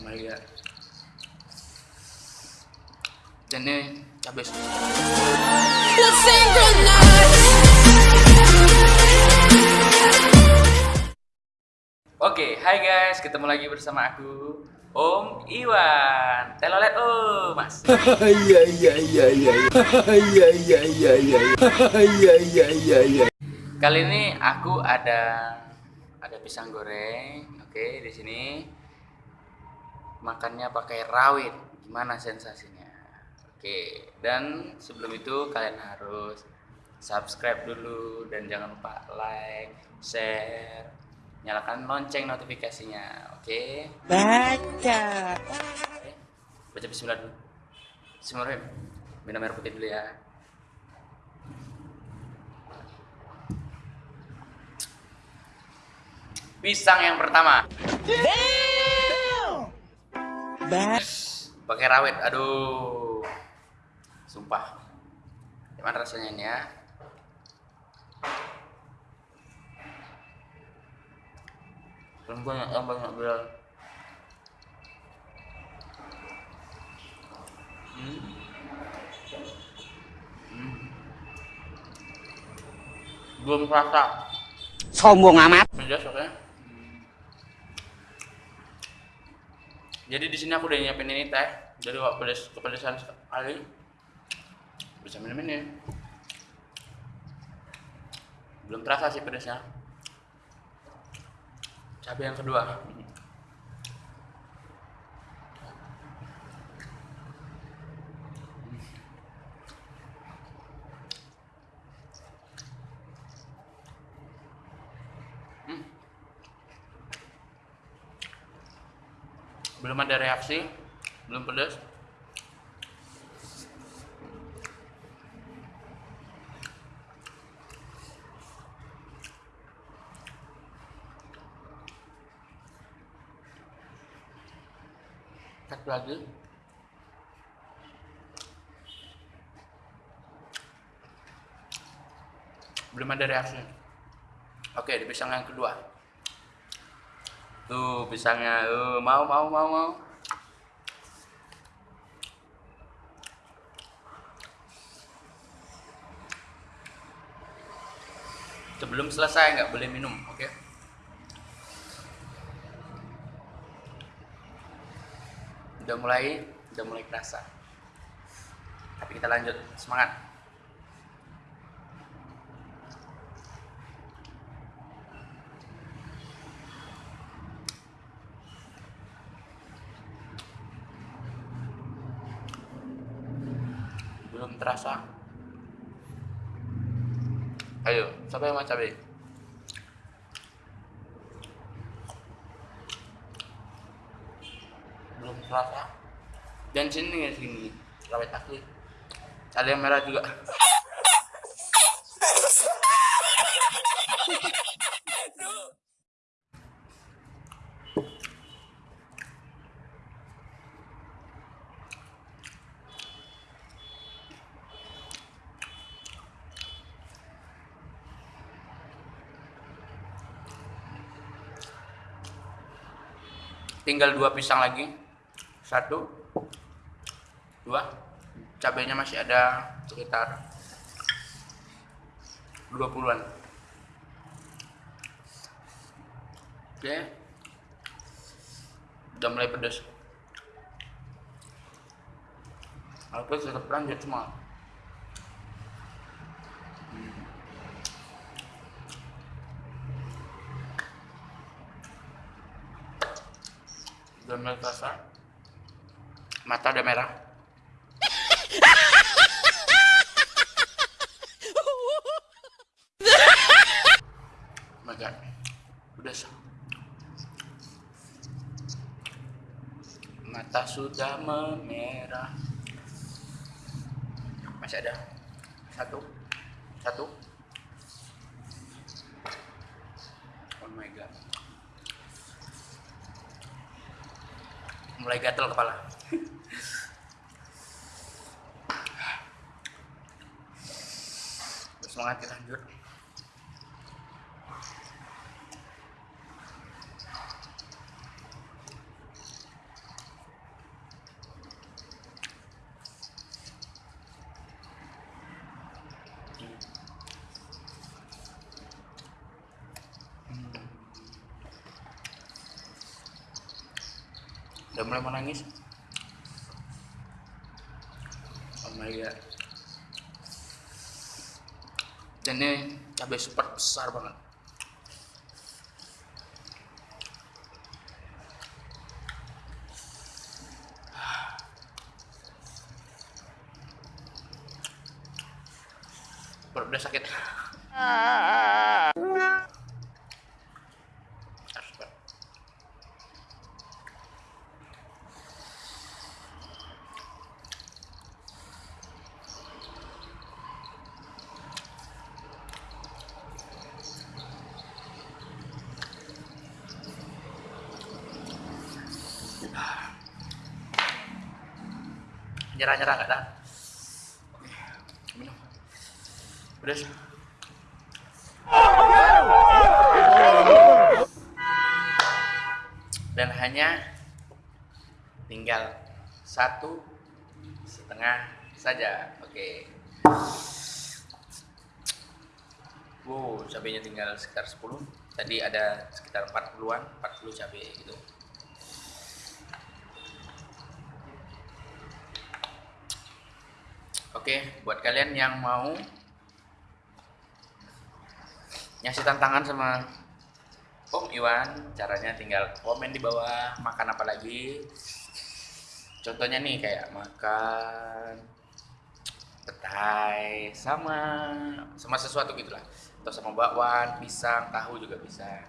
Amalia dan ini cabai Oke, okay, hai guys, ketemu lagi bersama aku Om Iwan. Telolet Om, Mas. Iya iya iya iya. Iya iya iya iya. Iya iya iya iya. Kali ini aku ada ada pisang goreng, oke okay, di sini makannya pakai rawit. Gimana sensasinya? Oke, dan sebelum itu kalian harus subscribe dulu dan jangan lupa like, share, nyalakan lonceng notifikasinya. Oke? baca Oke, Baca bismillah dulu. Bismillahirrahmanirrahim. Minum air putih dulu ya. Pisang yang pertama. Pakai rawit. Aduh. Sumpah. Gimana rasanya ini ya? Belum banyak yang banyak bilang. belum kerasa sombong amat pedas oke jadi di sini aku udah nyiapin ini teh. Jadi kalau pedas kepedesan sekali bisa minum ini belum terasa sih pedasnya cabai yang kedua belum ada reaksi belum pedas satu lagi. Belum ada reaksi. Oke di pisang yang kedua Tuh pisangnya, uh, mau mau mau mau. Sebelum selesai nggak boleh minum, oke? Udah mulai, udah mulai kerasa. Tapi kita lanjut, semangat. Belum terasa. Ayo siapa yang mau cabai? Belum terasa. Dan sini ya sini. Rawit asli. Ada yang merah juga tinggal dua pisang lagi. Satu. Dua. Cabenya masih ada sekitar 20-an oke. Udah mulai pedas aku tetap lanjut semua udah mulai terasa mata udah merah. Oh god udah sah. mata sudah memerah. Masih ada? Satu. Satu. Oh my god mulai gatel kepala. Semangat kita lanjut udah mulai mau nangis oh my god. Dan ini cabai super besar banget. Udah sakit. Astaga. Nyerah-nyerah nggak minum udah dan hanya tinggal satu setengah saja. Oke. Wow cabenya tinggal sekitar 10 tadi ada sekitar 40-an 40 cabai gitu Oke, buat kalian yang mau ngasih tantangan sama Om Iwan, caranya tinggal komen di bawah makan apa lagi. Contohnya nih kayak makan petai sama sama sesuatu gitulah. Atau sama bakwan, pisang, tahu juga bisa.